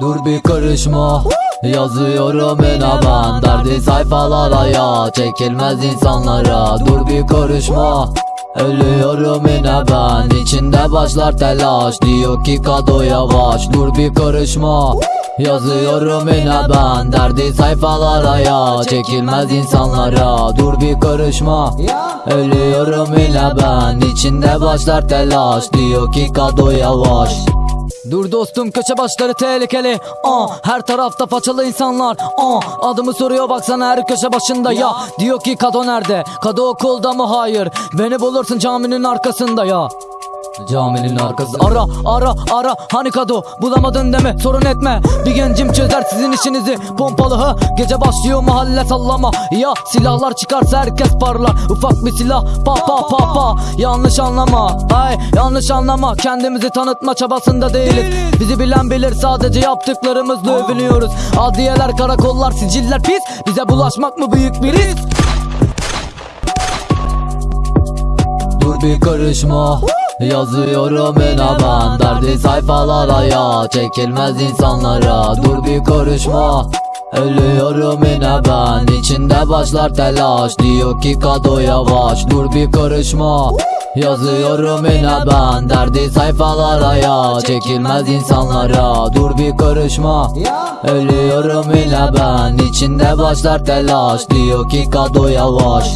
Dur bir karışma Yazıyorum ben Derdi sayfalara ya Çekilmez insanlara. Dur bir karışma Ölüyorum yine ben İçinde başlar telaş Diyor ki kado yavaş Dur bir karışma Yazıyorum yine ben Derdi sayfalara ya. Çekilmez insanlara. Dur bir karışma. Ölüyorum yine ben İçinde başlar telaş. Diyor ki kado yavaş. Dur dostum köşe başları tehlikeli. Aa, Her tarafta façalı insanlar. Aa, Adımı soruyor baksana her köşe başında. Ya Diyor ki Kado nerede? Kado okulda mı? Hayır. Beni bulursun caminin arkasında ya Caminin arkası. Ara ara ara. Hani kado? Bulamadın deme sorun etme. Bir gencim çözer sizin işinizi. Pompalı ha Gece başlıyor mahalle sallama. Ya silahlar çıkarsa herkes parlar. Ufak bir silah pa pa pa pa. Yanlış anlama. Ay yanlış anlama. Kendimizi tanıtma çabasında değiliz. Bizi bilen bilir sadece yaptıklarımızla övünüyoruz. Adliyeler karakollar siciller pis Bize bulaşmak mı büyük bir risk? Dur bir karışma Yazıyorum ben Derdi sayfalara ya. Çekilmez insanlara Dur bir karışma. Ölüyorum yine ben İçinde başlar telaş. Diyor ki kado yavaş Dur bir karışma. Yazıyorum yine ben Derdi sayfalara ya. Çekilmez insanlara Dur bir karışma. Ölüyorum yine ben İçinde başlar telaş. Diyor ki kado yavaş